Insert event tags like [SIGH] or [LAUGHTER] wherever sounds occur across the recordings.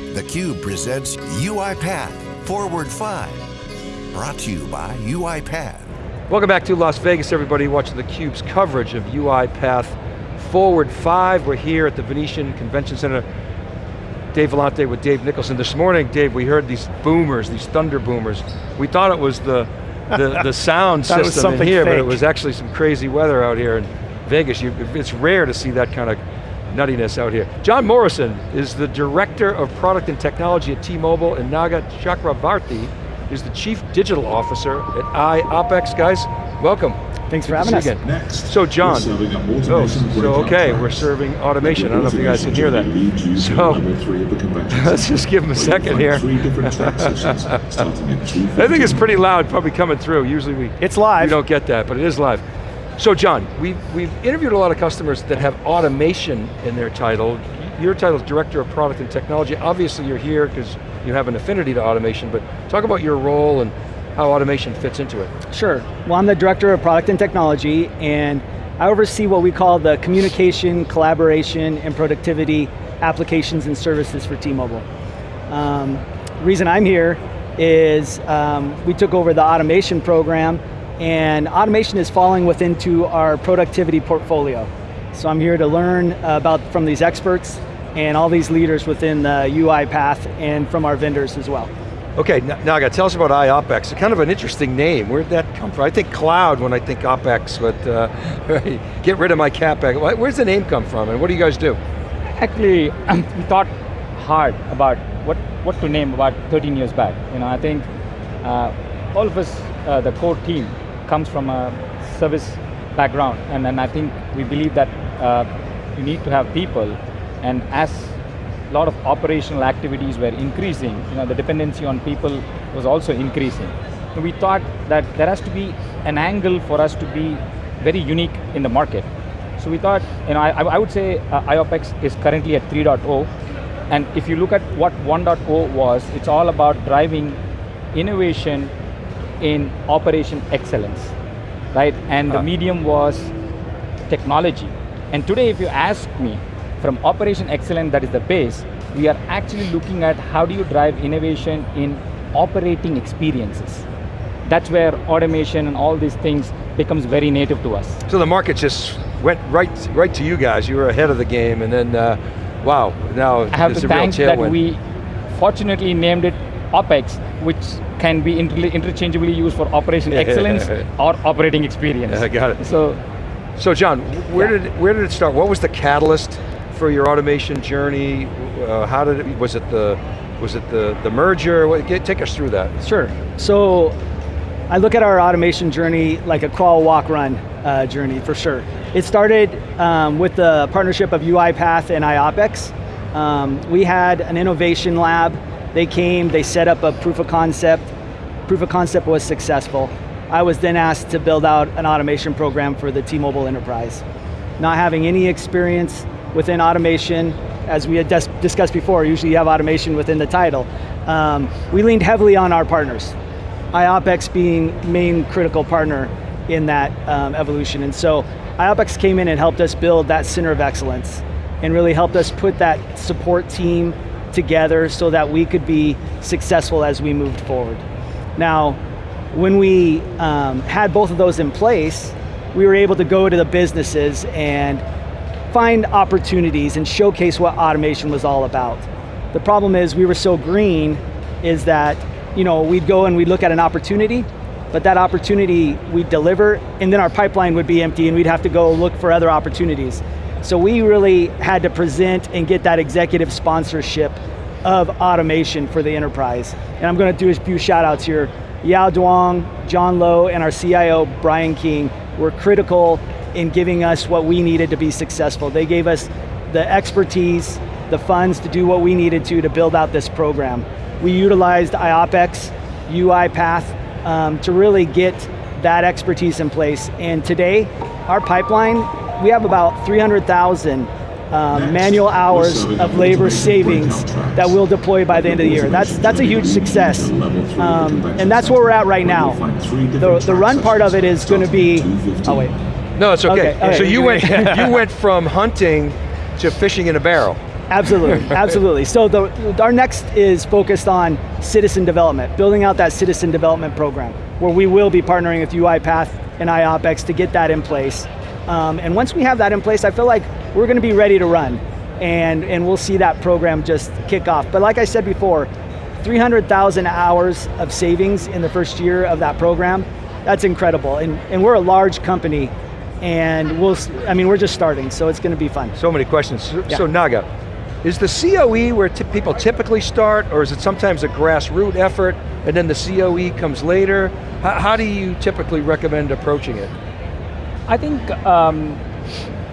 theCUBE presents UiPath Forward 5. Brought to you by UiPath. Welcome back to Las Vegas, everybody watching theCUBE's coverage of UiPath Forward 5. We're here at the Venetian Convention Center. Dave Vellante with Dave Nicholson. This morning, Dave, we heard these boomers, these thunder boomers. We thought it was the, the, [LAUGHS] the sound system in here, fake. but it was actually some crazy weather out here in Vegas. You, it's rare to see that kind of nuttiness out here. John Morrison is the Director of Product and Technology at T-Mobile, and Naga Chakravarti is the Chief Digital Officer at iOpEx. Guys, welcome. Thanks for having us. Again. Next, so John, oh, so okay, we're serving oh, automation. I don't know if you guys can hear that. So, [LAUGHS] let's just give them a second here. [LAUGHS] I think it's pretty loud, probably coming through. Usually we, it's live. we don't get that, but it is live. So John, we've, we've interviewed a lot of customers that have automation in their title. Your title is Director of Product and Technology. Obviously you're here because you have an affinity to automation, but talk about your role and how automation fits into it. Sure, well I'm the Director of Product and Technology and I oversee what we call the communication, collaboration, and productivity applications and services for T-Mobile. Um, reason I'm here is um, we took over the automation program and automation is falling within to our productivity portfolio. So I'm here to learn about from these experts and all these leaders within the UiPath and from our vendors as well. Okay, now Naga, tell us about iOpEx. It's kind of an interesting name. Where'd that come from? I think cloud when I think OpEx, but uh, [LAUGHS] get rid of my CapEx. Where's the name come from and what do you guys do? Actually, [CLEARS THROAT] we thought hard about what, what to name about 13 years back. You know, I think uh, all of us, uh, the core team, comes from a service background, and, and I think we believe that uh, you need to have people, and as a lot of operational activities were increasing, you know, the dependency on people was also increasing. We thought that there has to be an angle for us to be very unique in the market. So we thought, you know, I, I would say uh, iOpEx is currently at 3.0, and if you look at what 1.0 was, it's all about driving innovation in operation excellence, right? And the ah. medium was technology. And today, if you ask me, from operation excellence, that is the base, we are actually looking at how do you drive innovation in operating experiences. That's where automation and all these things becomes very native to us. So the market just went right, right to you guys. You were ahead of the game, and then, uh, wow, now I have to thank that we fortunately named it OpEx, which can be inter interchangeably used for operation [LAUGHS] excellence or operating experience. [LAUGHS] I got it. So, so John, where yeah. did where did it start? What was the catalyst for your automation journey? Uh, how did it? Was it the was it the the merger? What, get, take us through that. Sure. So, I look at our automation journey like a crawl, walk, run uh, journey for sure. It started um, with the partnership of UiPath and iOpEx. Um, we had an innovation lab they came, they set up a proof of concept. Proof of concept was successful. I was then asked to build out an automation program for the T-Mobile enterprise. Not having any experience within automation, as we had discussed before, usually you have automation within the title. Um, we leaned heavily on our partners. iOpEx being main critical partner in that um, evolution. And so iOpEx came in and helped us build that center of excellence and really helped us put that support team together so that we could be successful as we moved forward. Now, when we um, had both of those in place, we were able to go to the businesses and find opportunities and showcase what automation was all about. The problem is we were so green is that you know, we'd go and we'd look at an opportunity, but that opportunity we'd deliver and then our pipeline would be empty and we'd have to go look for other opportunities. So we really had to present and get that executive sponsorship of automation for the enterprise. And I'm going to do a few shout outs here. Yao Duong, John Lowe, and our CIO, Brian King, were critical in giving us what we needed to be successful. They gave us the expertise, the funds to do what we needed to to build out this program. We utilized iOpEx, UiPath, um, to really get that expertise in place. And today, our pipeline we have about 300,000 um, manual hours of labor savings that we'll deploy by the end of the year. That's, that's a huge success. Um, and that's where we're at right now. The, the run part of it is going to be, oh wait. No, it's okay. okay, okay. So you went, [LAUGHS] [LAUGHS] you went from hunting to fishing in a barrel. Absolutely, [LAUGHS] absolutely. So the, our next is focused on citizen development, building out that citizen development program, where we will be partnering with UiPath and IOPEX to get that in place. Um, and once we have that in place, I feel like we're going to be ready to run. And, and we'll see that program just kick off. But like I said before, 300,000 hours of savings in the first year of that program, that's incredible. And, and we're a large company, and we'll, I mean, we're just starting, so it's going to be fun. So many questions. So, Yeah. so Naga, is the COE where people typically start, or is it sometimes a grassroots effort, and then the COE comes later? How, how do you typically recommend approaching it? I think um,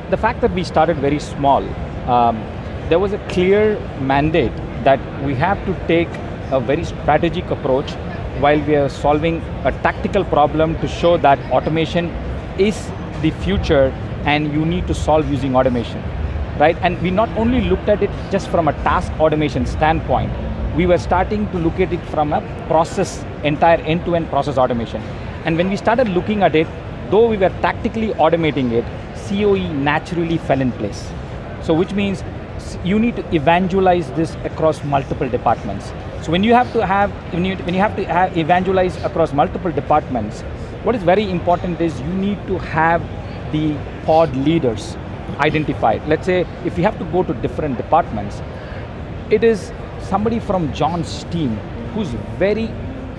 the fact that we started very small, um, there was a clear mandate that we have to take a very strategic approach while we are solving a tactical problem to show that automation is the future and you need to solve using automation, right? And we not only looked at it just from a task automation standpoint, we were starting to look at it from a process, entire end-to-end process automation. And when we started looking at it, though we were tactically automating it, COE naturally fell in place. So which means you need to evangelize this across multiple departments. So when you have to have, when you, when you have to ha evangelize across multiple departments, what is very important is you need to have the pod leaders identified. Let's say if you have to go to different departments, it is somebody from John's team who's very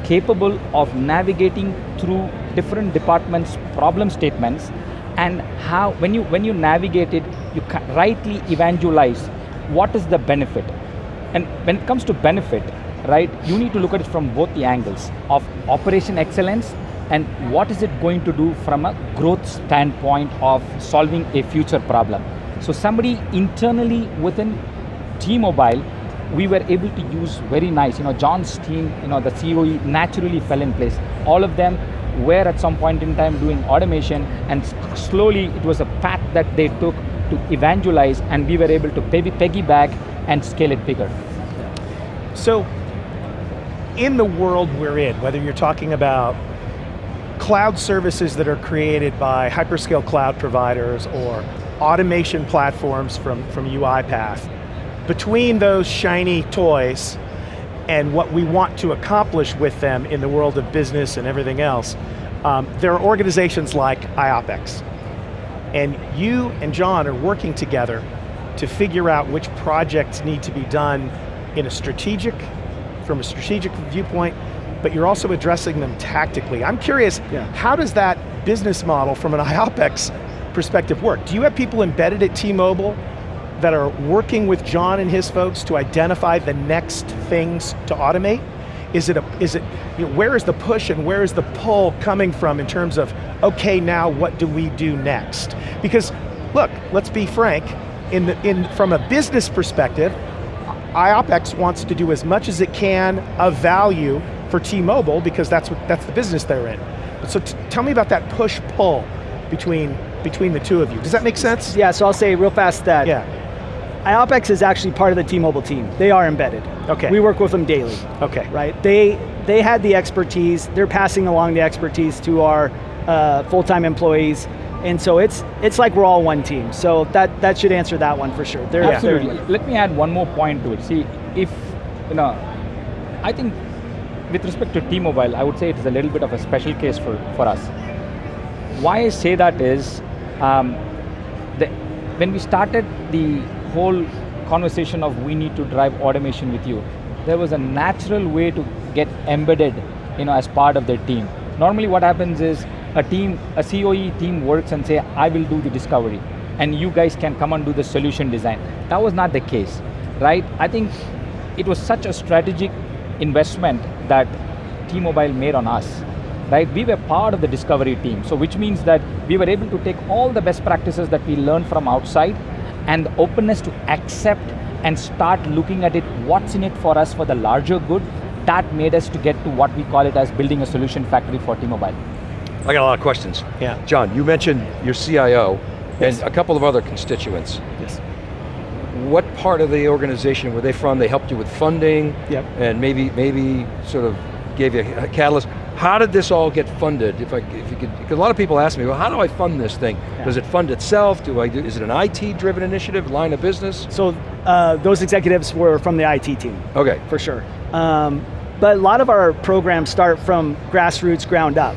capable of navigating through different departments' problem statements and how, when you, when you navigate it, you rightly evangelize what is the benefit. And when it comes to benefit, right, you need to look at it from both the angles of operation excellence and what is it going to do from a growth standpoint of solving a future problem. So somebody internally within T-Mobile, we were able to use very nice, you know, John's team, you know, the COE naturally fell in place. All of them were at some point in time doing automation and slowly it was a path that they took to evangelize and we were able to piggy- piggyback and scale it bigger. So, in the world we're in, whether you're talking about cloud services that are created by hyperscale cloud providers or automation platforms from, from UiPath, between those shiny toys and what we want to accomplish with them in the world of business and everything else, um, there are organizations like IOPEX. And you and John are working together to figure out which projects need to be done in a strategic, from a strategic viewpoint, but you're also addressing them tactically. I'm curious, Yeah. how does that business model from an IOPEX perspective work? Do you have people embedded at T-Mobile that are working with John and his folks to identify the next things to automate? Is it, a, is it you know, where is the push and where is the pull coming from in terms of, okay, now what do we do next? Because, look, let's be frank, in the, in, from a business perspective, IOPEX wants to do as much as it can of value for T-Mobile because that's, what, that's the business they're in. So tell me about that push-pull between, between the two of you. Does that make sense? Yeah, so I'll say real fast that Yeah, IOPEX is actually part of the T-Mobile team. They are embedded. Okay. We work with them daily. okay. right? They they had the expertise. They're passing along the expertise to our uh, full-time employees, and so it's it's like we're all one team. So that that should answer that one for sure. They're, they're- Absolutely. Let me add one more point to it. See, if, you know, I think with respect to T-Mobile, I would say it is a little bit of a special case for, for us. Why I say that is, um, the, when we started the whole conversation of we need to drive automation with you, there was a natural way to get embedded, you know, as part of their team. Normally what happens is a team, a COE team works and say, I will do the discovery, and you guys can come and do the solution design. That was not the case, right? I think it was such a strategic investment that T-Mobile made on us, right? We were part of the discovery team, so which means that we were able to take all the best practices that we learned from outside and the openness to accept and start looking at it, what's in it for us for the larger good, that made us to get to what we call it as building a solution factory for T-Mobile. I got a lot of questions. Yeah. John, you mentioned your CIO Yes. and a couple of other constituents. Yes. What part of the organization were they from? They helped you with funding? Yep. And maybe, maybe sort of gave you a catalyst. How did this all get funded? If I, if you could, because a lot of people ask me, well, how do I fund this thing? Yeah. Does it fund itself? Do I do, is it an IT-driven initiative, line of business? So uh, those executives were from the IT team. Okay, for sure. Um, but a lot of our programs start from grassroots ground up.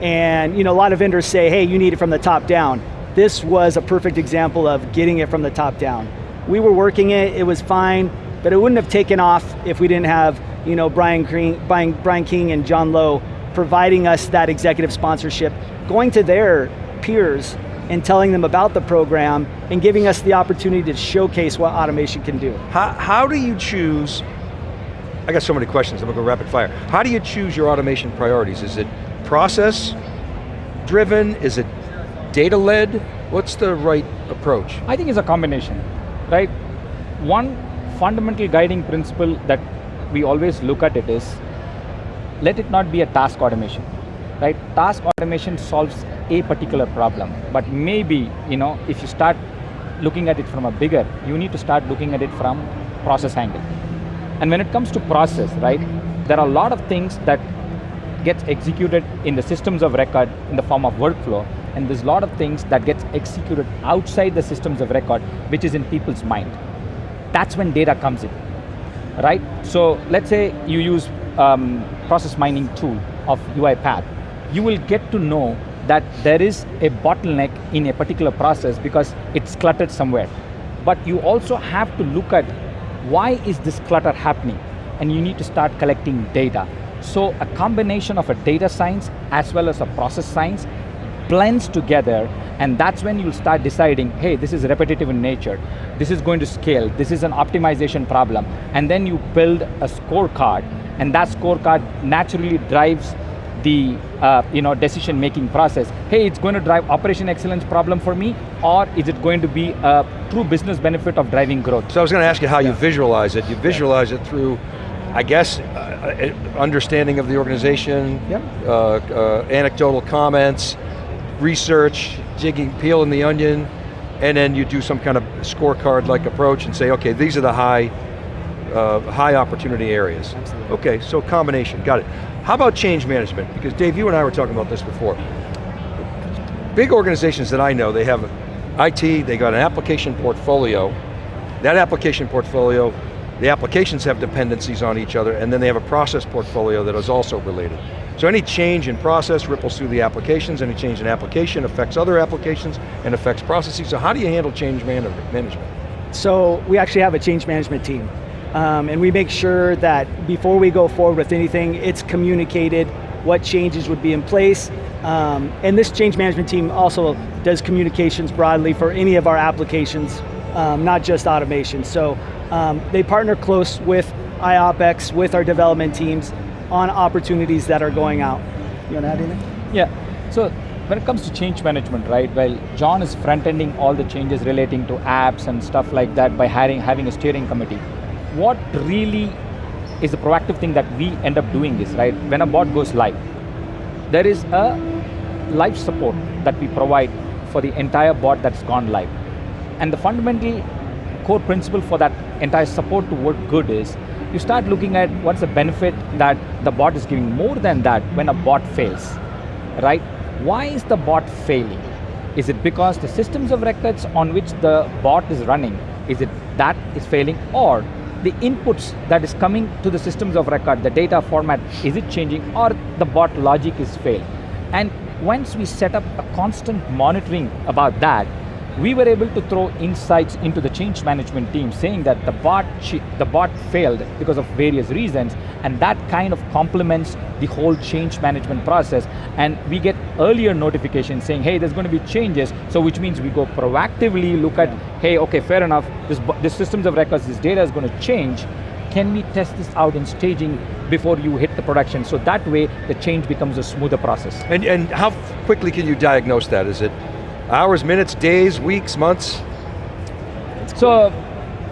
And you know, a lot of vendors say, hey, you need it from the top down. This was a perfect example of getting it from the top down. We were working it, it was fine, but it wouldn't have taken off if we didn't have you know, Brian, King, Brian, Brian King and John Lowe providing us that executive sponsorship, going to their peers and telling them about the program and giving us the opportunity to showcase what automation can do. how, how do you choose, I got so many questions, I'm going to go rapid fire. How do you choose your automation priorities? Is it process driven? Is it data led? What's the right approach? I think it's a combination, right? One fundamental guiding principle that we always look at it is, let it not be a task automation, right? Task automation solves a particular problem, but maybe, you know, if you start looking at it from a bigger, you need to start looking at it from process angle. And when it comes to process, right, there are a lot of things that gets executed in the systems of record in the form of workflow, and there's a lot of things that gets executed outside the systems of record, which is in people's mind. That's when data comes in, right? So let's say you use um, process mining tool of UiPath. You will get to know that there is a bottleneck in a particular process because it's cluttered somewhere. But you also have to look at why is this clutter happening? And you need to start collecting data. So a combination of a data science as well as a process science blends together and that's when you'll start deciding, hey, this is repetitive in nature, this is going to scale, this is an optimization problem, and then you build a scorecard, and that scorecard naturally drives the uh, you know, decision-making process. Hey, it's going to drive operation excellence problem for me, or is it going to be a true business benefit of driving growth? So I was going to ask you how you visualize it. You visualize it through, I guess, uh, uh, understanding of the organization, Yep. uh, uh, anecdotal comments, research, jigging, peeling the onion, and then you do some kind of scorecard-like approach and say, okay, these are the high, uh, high opportunity areas. Absolutely. Okay, so combination, got it. How about change management? Because Dave, you and I were talking about this before. Big organizations that I know, they have IT, they got an application portfolio. That application portfolio, the applications have dependencies on each other, and then they have a process portfolio that is also related. So any change in process ripples through the applications, any change in application affects other applications and affects processes. So how do you handle change man management? So we actually have a change management team. Um, and we make sure that before we go forward with anything, it's communicated what changes would be in place. Um, and this change management team also does communications broadly for any of our applications, um, not just automation. So um, they partner close with IOPEX, with our development teams on opportunities that are going out. You want to add anything? Yeah, so when it comes to change management, right, well, John is front-ending all the changes relating to apps and stuff like that by hiring, having a steering committee. What really is the proactive thing that we end up doing is, right, when a bot goes live, there is a live support that we provide for the entire bot that's gone live. And the fundamental core principle for that entire support to work good is, you start looking at what's the benefit that the bot is giving more than that when a bot fails, right? Why is the bot failing? Is it because the systems of records on which the bot is running, is it that is failing or the inputs that is coming to the systems of record, the data format, is it changing or the bot logic is failed? And once we set up a constant monitoring about that, we were able to throw insights into the change management team saying that the bot, the bot failed because of various reasons and that kind of complements the whole change management process and we get earlier notifications saying, hey, there's going to be changes, so which means we go proactively look at, hey, okay, fair enough, this, this systems of records, this data is going to change, can we test this out in staging before you hit the production? So that way, the change becomes a smoother process. And, and how quickly can you diagnose that? Is it hours, minutes, days, weeks, months? So,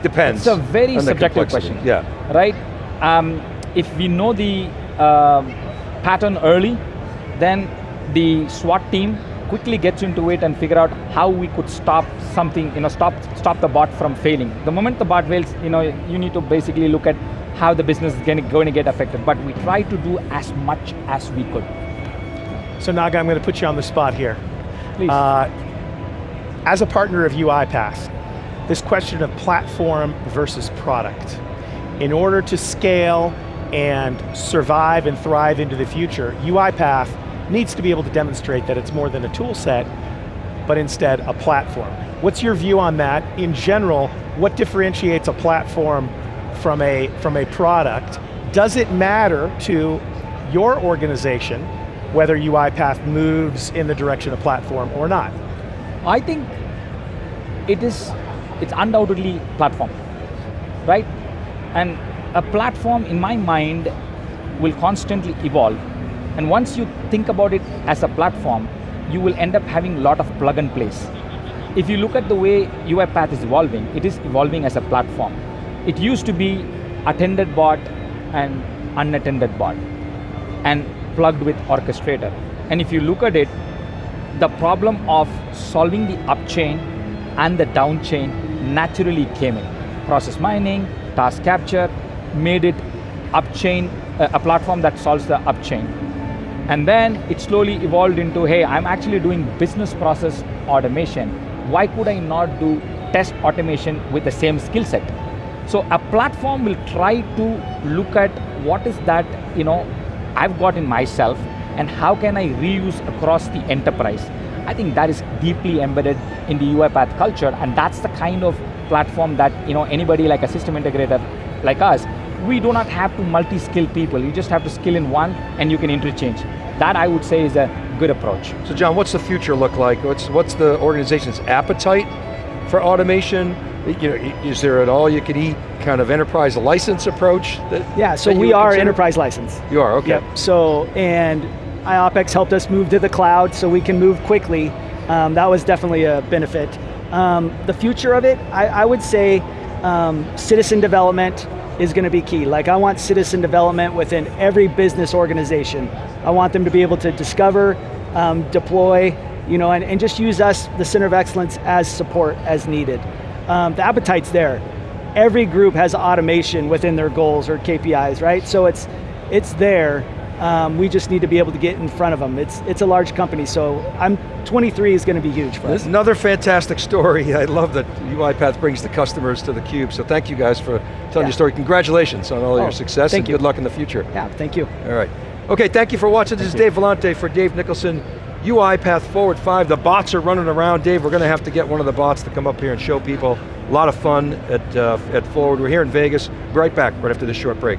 Depends. It's a very subjective question. Yeah. Right? Um, if we know the uh, pattern early, then the SWAT team quickly gets into it and figure out how we could stop something, you know, stop, stop the bot from failing. The moment the bot fails, you know, you need to basically look at how the business is going to, going to get affected, but we try to do as much as we could. So Naga, I'm going to put you on the spot here. Please. Uh, as a partner of UiPath, this question of platform versus product. In order to scale and survive and thrive into the future, UiPath needs to be able to demonstrate that it's more than a tool set, but instead a platform. What's your view on that? In general, what differentiates a platform from a, from a product? Does it matter to your organization whether UiPath moves in the direction of platform or not? I think it is, it's undoubtedly platform, right? And a platform in my mind will constantly evolve. And once you think about it as a platform, you will end up having a lot of plug and plays. If you look at the way UiPath is evolving, it is evolving as a platform. It used to be attended bot and unattended bot and plugged with orchestrator. And if you look at it, the problem of solving the upchain and the downchain naturally came in. Process mining, task capture, made it upchain, uh, a platform that solves the upchain. And then it slowly evolved into, hey, I'm actually doing business process automation. Why could I not do test automation with the same skill set? So a platform will try to look at what is that, you know, I've got in myself and how can I reuse across the enterprise. I think that is deeply embedded in the UiPath culture and that's the kind of platform that you know anybody like a system integrator like us, we do not have to multi-skill people. You just have to skill in one and you can interchange. That I would say is a good approach. So John, what's the future look like? What's, what's the organization's appetite for automation? You know, is there an all-you-can-eat kind of enterprise license approach? That, Yeah, so that we are consider? enterprise license. You are, okay. Yep. So, and IOPEX helped us move to the cloud so we can move quickly. Um, that was definitely a benefit. Um, the future of it, I, I would say um, citizen development is going to be key. Like I want citizen development within every business organization. I want them to be able to discover, um, deploy, you know, and, and just use us, the Center of Excellence, as support as needed. Um, the appetite's there. Every group has automation within their goals or KPIs, right? So it's, it's there. Um, we just need to be able to get in front of them. It's, it's a large company, so I'm 23 is going to be huge for us. Another fantastic story. I love that UiPath brings the customers to the cube, so thank you guys for telling Yeah. your story. Congratulations on all Oh, your success thank and you. good luck in the future. Yeah, thank you. All right. Okay, thank you for watching. This is Dave Vellante for Dave Nicholson. UiPath Forward 5, the bots are running around. Dave, we're going to have to get one of the bots to come up here and show people. A lot of fun at, uh, at Forward. We're here in Vegas. Be right back, right after this short break.